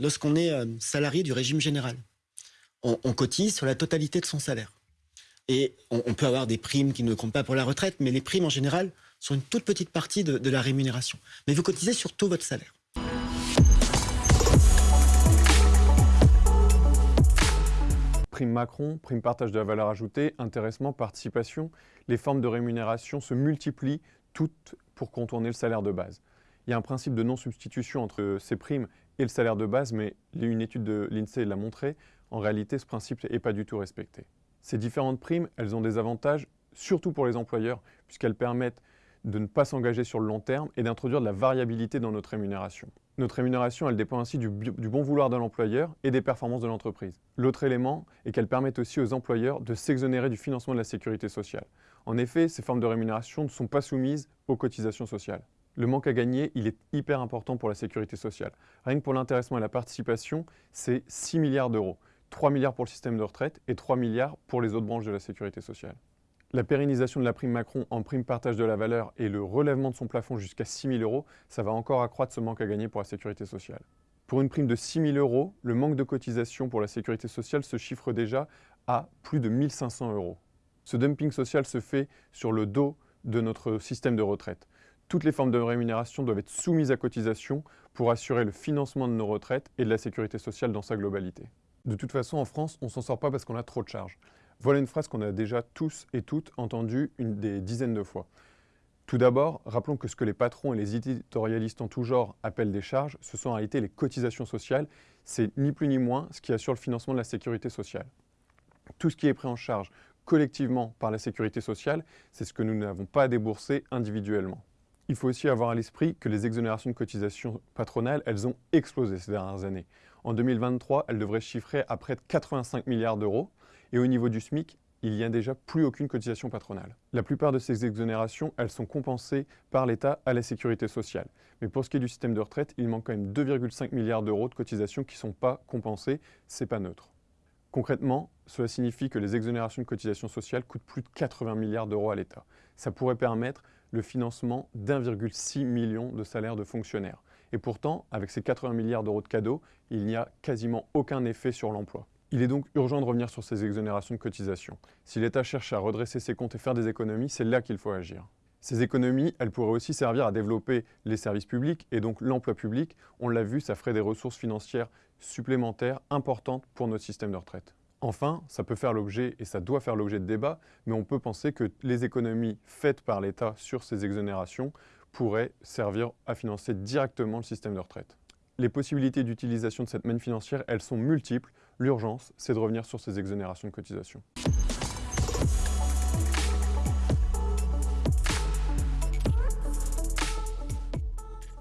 lorsqu'on est euh, salarié du régime général. On, cotise sur la totalité de son salaire. Et on, peut avoir des primes qui ne comptent pas pour la retraite, mais les primes en général sont une toute petite partie de, de la rémunération. Mais vous cotisez sur tout votre salaire. prime Macron, prime partage de la valeur ajoutée, intéressement, participation, les formes de rémunération se multiplient toutes pour contourner le salaire de base. Il y a un principe de non-substitution entre ces primes le salaire de base, mais une étude de l'INSEE l'a montré, en réalité ce principe n'est pas du tout respecté. Ces différentes primes, elles ont des avantages, surtout pour les employeurs, puisqu'elles permettent de ne pas s'engager sur le long terme et d'introduire de la variabilité dans notre rémunération. Notre rémunération, elle dépend ainsi du, bon vouloir de l'employeur et des performances de l'entreprise. L'autre élément est qu'elle permet aussi aux employeurs de s'exonérer du financement de la sécurité sociale. En effet, ces formes de rémunération ne sont pas soumises aux cotisations sociales. Le manque à gagner, il est hyper important pour la sécurité sociale. Rien que pour l'intéressement et la participation, c'est 6 milliards d'euros. 3 milliards pour le système de retraite et 3 milliards pour les autres branches de la sécurité sociale. La pérennisation de la prime Macron en prime partage de la valeur et le relèvement de son plafond jusqu'à 6 000 euros, ça va encore accroître ce manque à gagner pour la sécurité sociale. Pour une prime de 6 000 euros, le manque de cotisation pour la sécurité sociale se chiffre déjà à plus de 1 500 euros. Ce dumping social se fait sur le dos de notre système de retraite. Toutes les formes de rémunération doivent être soumises à cotisation pour assurer le financement de nos retraites et de la sécurité sociale dans sa globalité. De toute façon, en France, on ne s'en sort pas parce qu'on a trop de charges. Voilà une phrase qu'on a déjà tous et toutes entendue des dizaines de fois. Tout d'abord, rappelons que ce que les patrons et les éditorialistes en tout genre appellent des charges, ce sont en réalité les cotisations sociales. C'est ni plus ni moins ce qui assure le financement de la sécurité sociale. Tout ce qui est pris en charge collectivement par la sécurité sociale, c'est ce que nous n'avons pas à débourser individuellement. Il faut aussi avoir à l'esprit que les exonérations de cotisations patronales, elles ont explosé ces dernières années. En 2023, elles devraient chiffrer à près de 85 milliards d'euros, et au niveau du SMIC, il n'y a déjà plus aucune cotisation patronale. La plupart de ces exonérations, elles sont compensées par l'État à la sécurité sociale. Mais pour ce qui est du système de retraite, il manque quand même 2,5 milliards d'euros de cotisations qui ne sont pas compensées, c'est pas neutre. Concrètement, cela signifie que les exonérations de cotisations sociales coûtent plus de 80 milliards d'euros à l'État. Ça pourrait permettre le financement d'1,6 million de salaires de fonctionnaires. Et pourtant, avec ces 80 milliards d'euros de cadeaux, il n'y a quasiment aucun effet sur l'emploi. Il est donc urgent de revenir sur ces exonérations de cotisations. Si l'État cherche à redresser ses comptes et faire des économies, c'est là qu'il faut agir. Ces économies, elles pourraient aussi servir à développer les services publics et donc l'emploi public. On l'a vu, ça ferait des ressources financières supplémentaires importantes pour notre système de retraite. Enfin, ça peut faire l'objet, et ça doit faire l'objet de débats, mais on peut penser que les économies faites par l'État sur ces exonérations pourraient servir à financer directement le système de retraite. Les possibilités d'utilisation de cette manne financière, elles sont multiples. L'urgence, c'est de revenir sur ces exonérations de cotisations.